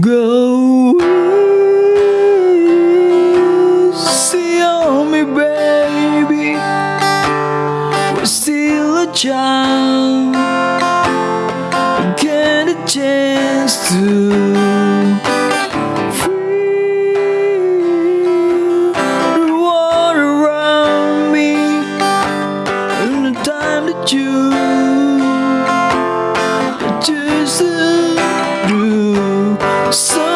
Go easy on me, baby. We're still a child. Get a chance to feel the water around me and the time that you choose so